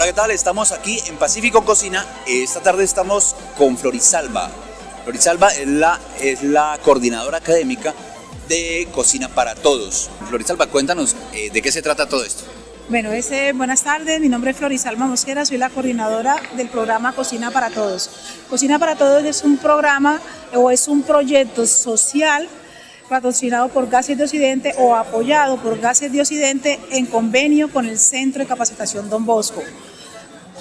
Hola, ¿qué tal? Estamos aquí en Pacífico Cocina. Esta tarde estamos con Florisalva. Florisalva es la, es la coordinadora académica de Cocina para Todos. Florisalva, cuéntanos eh, de qué se trata todo esto. Bueno, ese, buenas tardes, mi nombre es Florisalva Mosquera, soy la coordinadora del programa Cocina para Todos. Cocina para Todos es un programa o es un proyecto social patrocinado por Gases de Occidente o apoyado por Gases de Occidente en convenio con el Centro de Capacitación Don Bosco.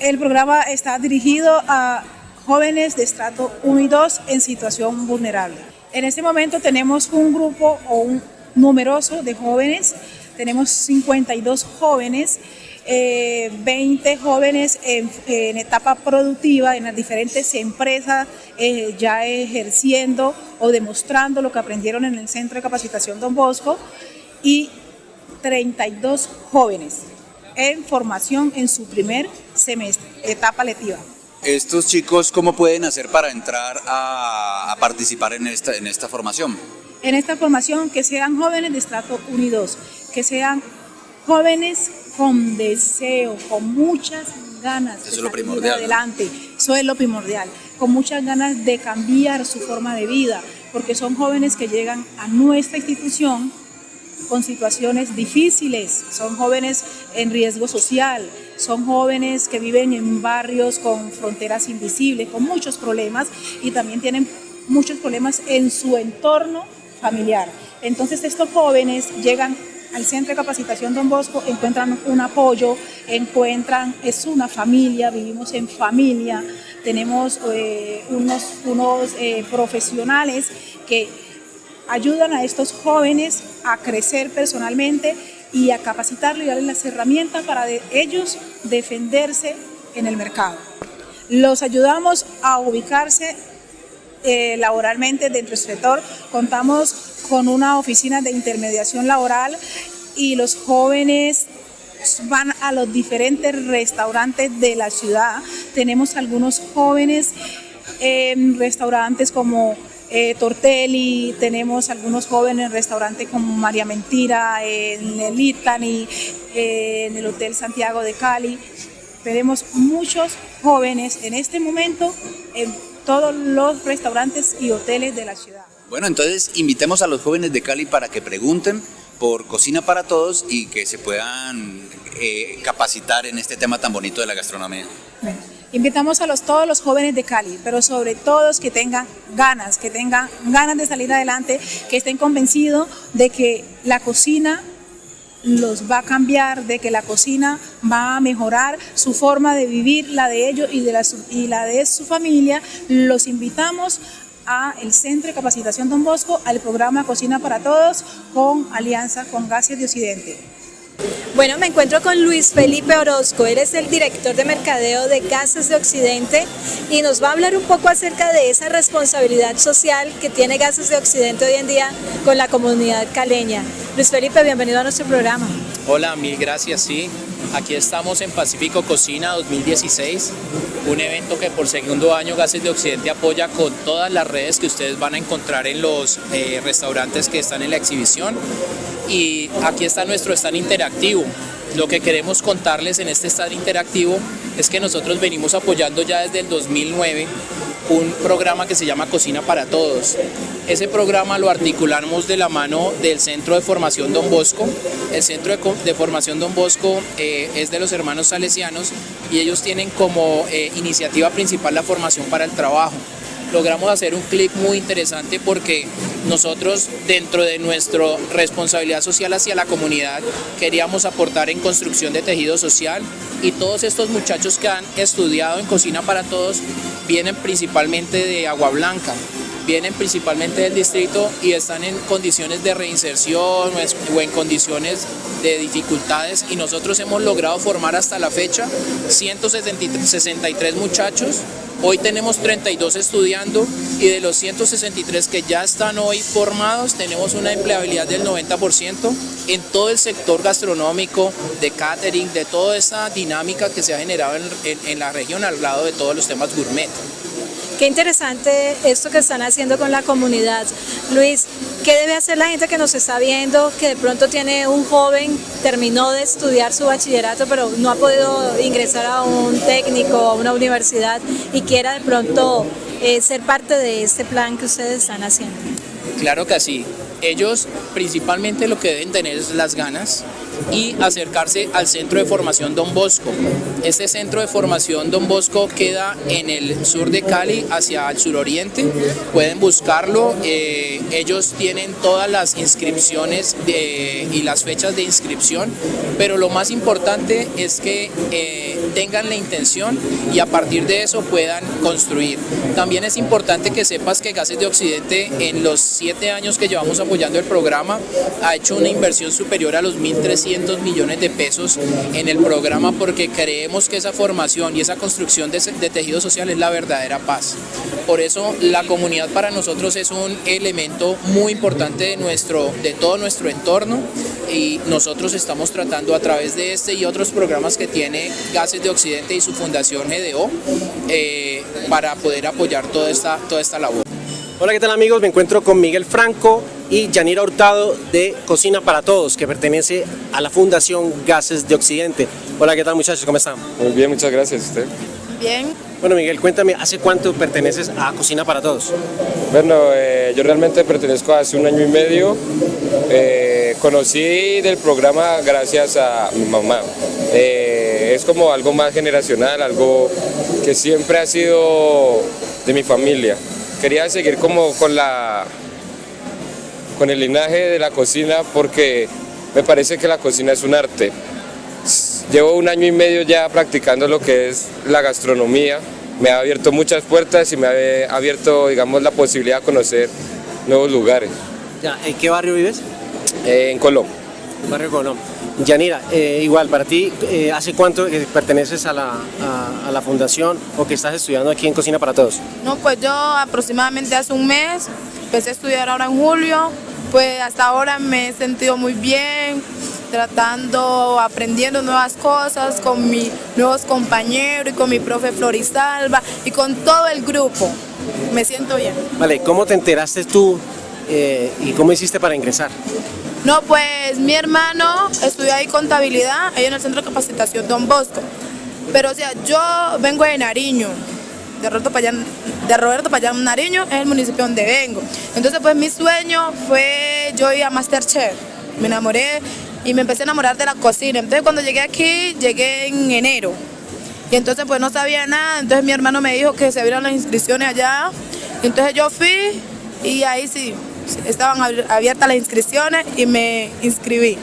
El programa está dirigido a jóvenes de estrato 1 y 2 en situación vulnerable. En este momento tenemos un grupo o un numeroso de jóvenes, tenemos 52 jóvenes 20 eh, jóvenes en, etapa productiva en las diferentes empresas eh, ya ejerciendo o demostrando lo que aprendieron en el Centro de Capacitación Don Bosco y 32 jóvenes en formación en su primer semestre, etapa lectiva. ¿Estos chicos cómo pueden hacer para entrar a, participar en esta, en esta formación? En esta formación que sean jóvenes de estrato unidos, que sean jóvenes con deseo, con muchas ganas de salir adelante. Eso es lo primordial, con muchas ganas de cambiar su forma de vida, porque son jóvenes que llegan a nuestra institución con situaciones difíciles, son jóvenes en riesgo social, son jóvenes que viven en barrios con fronteras invisibles, con muchos problemas y también tienen muchos problemas en su entorno familiar. Entonces estos jóvenes llegan al Centro de Capacitación Don Bosco encuentran un apoyo, encuentran, es una familia, vivimos en familia, tenemos eh, unos, unos eh, profesionales que ayudan a estos jóvenes a crecer personalmente y a capacitarlos y darles las herramientas para ellos defenderse en el mercado. Los ayudamos a ubicarse eh, laboralmente dentro del sector. Contamos con una oficina de intermediación laboral y los jóvenes van a los diferentes restaurantes de la ciudad. Tenemos algunos jóvenes en restaurantes como eh, Tortelli, tenemos algunos jóvenes en restaurantes como María Mentira, en el Itani, en el Hotel Santiago de Cali. Tenemos muchos jóvenes en este momento en todos los restaurantes y hoteles de la ciudad. Bueno, entonces invitemos a los jóvenes de Cali para que pregunten por Cocina para Todos y que se puedan eh, capacitar en este tema tan bonito de la gastronomía. Invitamos a todos los jóvenes de Cali, pero sobre todo que tengan ganas, que tengan ganas de salir adelante, que estén convencidos de que la cocina los va a cambiar, de que la cocina va a mejorar su forma de vivir, la de ellos y, la, y la de su familia. Los invitamos a el Centro de Capacitación Don Bosco, al programa Cocina para Todos, con alianza con Gases de Occidente. Bueno, me encuentro con Luis Felipe Orozco, él es el director de mercadeo de Gases de Occidente y nos va a hablar un poco acerca de esa responsabilidad social que tiene Gases de Occidente hoy en día con la comunidad caleña. Luis Felipe, bienvenido a nuestro programa. Hola, mil gracias, sí. Aquí estamos en Pacífico Cocina 2016, un evento que por segundo año Gases de Occidente apoya con todas las redes que ustedes van a encontrar en los eh, restaurantes que están en la exhibición. Y aquí está nuestro stand interactivo. Lo que queremos contarles en este stand interactivo es que nosotros venimos apoyando ya desde el 2009 un programa que se llama Cocina para Todos. Ese programa lo articulamos de la mano del Centro de Formación Don Bosco. El Centro de, Formación Don Bosco eh, es de los hermanos salesianos y ellos tienen como eh, iniciativa principal la formación para el trabajo logramos hacer un clic muy interesante porque nosotros dentro de nuestra responsabilidad social hacia la comunidad queríamos aportar en construcción de tejido social y todos estos muchachos que han estudiado en Cocina para Todos vienen principalmente de Agua Blanca, vienen principalmente del distrito y están en condiciones de reinserción o en condiciones de dificultades y nosotros hemos logrado formar hasta la fecha 163 muchachos Hoy tenemos 32 estudiando y de los 163 que ya están hoy formados tenemos una empleabilidad del 90% en todo el sector gastronómico, de catering, de toda esa dinámica que se ha generado en, en la región al lado de todos los temas gourmet. Qué interesante esto que están haciendo con la comunidad. Luis, ¿qué debe hacer la gente que nos está viendo, que de pronto tiene un joven, terminó de estudiar su bachillerato, pero no ha podido ingresar a un técnico, a una universidad y quiera de pronto eh, ser parte de este plan que ustedes están haciendo? Claro que sí. Ellos principalmente lo que deben tener es las ganas y acercarse al centro de formación Don Bosco. Este centro de formación Don Bosco queda en el sur de Cali hacia el suroriente. Pueden buscarlo. Eh, ellos tienen todas las inscripciones y las fechas de inscripción, pero lo más importante es que eh, tengan la intención y a partir de eso puedan construir. También es importante que sepas que Gases de Occidente en los siete años que llevamos apoyando el programa ha hecho una inversión superior a los 1.300 millones de pesos en el programa porque creemos que esa formación y esa construcción de, tejido social es la verdadera paz. Por eso la comunidad para nosotros es un elemento muy importante de, nuestro, de todo nuestro entorno y nosotros estamos tratando a través de este y otros programas que tiene Gases de Occidente y su fundación GDO eh, para poder apoyar toda esta, toda esta labor. Hola, ¿qué tal amigos? Me encuentro con Miguel Franco y Yanira Hurtado de Cocina para Todos, que pertenece a la Fundación Gases de Occidente. Hola, ¿qué tal muchachos? ¿Cómo están? Muy bien, muchas gracias. ¿Usted? Bien. Bueno, Miguel, cuéntame, ¿hace cuánto perteneces a Cocina para Todos? Bueno, eh, yo realmente pertenezco hace un año y medio. Eh, conocí del programa gracias a mi mamá. Eh, es como algo más generacional, algo que siempre ha sido de mi familia. Quería seguir como con la con el linaje de la cocina porque me parece que la cocina es un arte. Llevo un año y medio ya practicando lo que es la gastronomía. Me ha abierto muchas puertas y me ha abierto, digamos, la posibilidad de conocer nuevos lugares. Ya, ¿En qué barrio vives? Eh, en Colón. En barrio Colón. Yanira, eh, igual, para ti, eh, ¿hace cuánto que perteneces a la, a, a la fundación o que estás estudiando aquí en Cocina para Todos? No, pues yo aproximadamente hace un mes, empecé a estudiar ahora en julio, pues hasta ahora me he sentido muy bien, tratando, aprendiendo nuevas cosas con mis nuevos compañeros y con mi profe Florisalva y con todo el grupo. Me siento bien. Vale, ¿cómo te enteraste tú eh, y cómo hiciste para ingresar? No, pues mi hermano estudió ahí contabilidad, ahí en el centro de capacitación Don Bosco. Pero o sea, yo vengo de Nariño, de Roberto Payán, de Roberto Payán Nariño, es el municipio donde vengo. Entonces pues mi sueño fue yo ir a Masterchef. Me enamoré y me empecé a enamorar de la cocina. Entonces cuando llegué aquí, llegué en enero. Y entonces pues no sabía nada, entonces mi hermano me dijo que se abrieran las inscripciones allá. Entonces yo fui y ahí sí, estaban abiertas las inscripciones y me inscribí.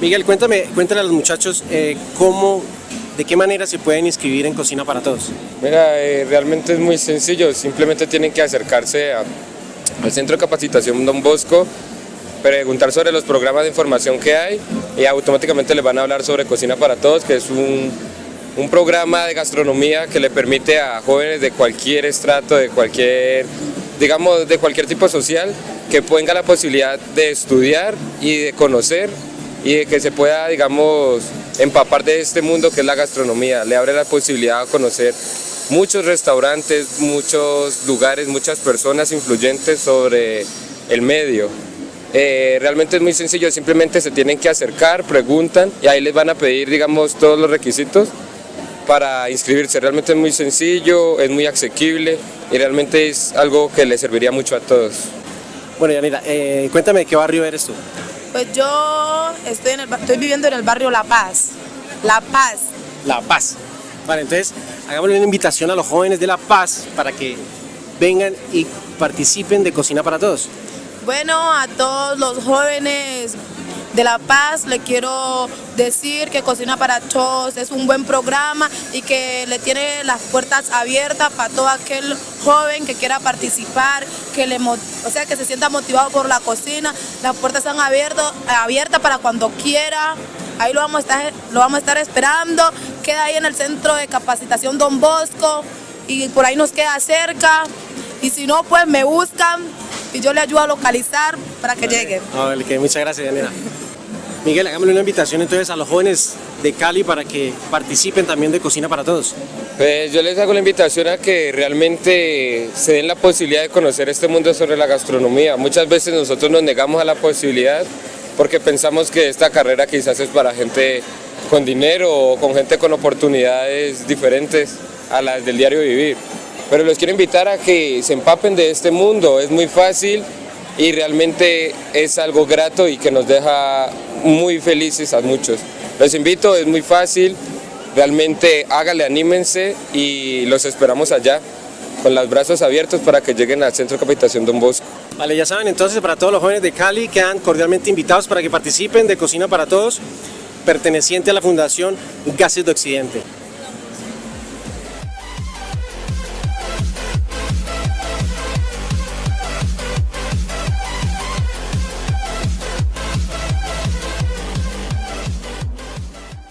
Miguel, cuéntame, cuéntale a los muchachos eh, cómo, de qué manera se pueden inscribir en Cocina para Todos. Mira, eh, realmente es muy sencillo, simplemente tienen que acercarse a- al Centro de Capacitación Don Bosco, preguntar sobre los programas de información que hay y automáticamente les van a hablar sobre Cocina para Todos, que es un, un programa de gastronomía que le permite a jóvenes de cualquier estrato, de cualquier, digamos, de cualquier tipo social, que tenga la posibilidad de estudiar y de conocer y de que se pueda, digamos, empapar de este mundo que es la gastronomía. Le abre la posibilidad de conocer muchos restaurantes, muchos lugares, muchas personas influyentes sobre el medio. Eh, realmente es muy sencillo, simplemente se tienen que acercar, preguntan y ahí les van a pedir, digamos, todos los requisitos para inscribirse. Realmente es muy sencillo, es muy asequible y realmente es algo que le serviría mucho a todos. Bueno, Yanira, eh, cuéntame de qué barrio eres tú. Pues yo estoy, en el ba- estoy viviendo en el barrio La Paz. La Paz. La Paz. Vale, entonces hagámosle una invitación a los jóvenes de La Paz para que vengan y participen de Cocina para Todos. Bueno, a todos los jóvenes de La Paz le quiero decir que Cocina para Todos es un buen programa y que le tiene las puertas abiertas para todo aquel joven que quiera participar, que le o sea, que se sienta motivado por la cocina. Las puertas están abiertas, abiertas para cuando quiera. Ahí lo vamos a estar, lo vamos a estar esperando. Queda ahí en el centro de capacitación Don Bosco y por ahí nos queda cerca. Y si no, pues me buscan y yo le ayudo a localizar para que lleguen. Vale, que muchas gracias, Yanira. Miguel, hagámosle una invitación entonces a los jóvenes de Cali para que participen también de Cocina para Todos. Pues yo les hago la invitación a que realmente se den la posibilidad de conocer este mundo sobre la gastronomía. Muchas veces nosotros nos negamos a la posibilidad porque pensamos que esta carrera quizás es para gente con dinero o con gente con oportunidades diferentes a las del diario vivir. Pero los quiero invitar a que se empapen de este mundo, es muy fácil y realmente es algo grato y que nos deja muy felices a muchos. Los invito, es muy fácil, realmente háganle, anímense y los esperamos allá con los brazos abiertos para que lleguen al Centro de Capacitación Don Bosco. Vale, ya saben, entonces para todos los jóvenes de Cali quedan cordialmente invitados para que participen de Cocina para Todos, perteneciente a la Fundación Gases de Occidente.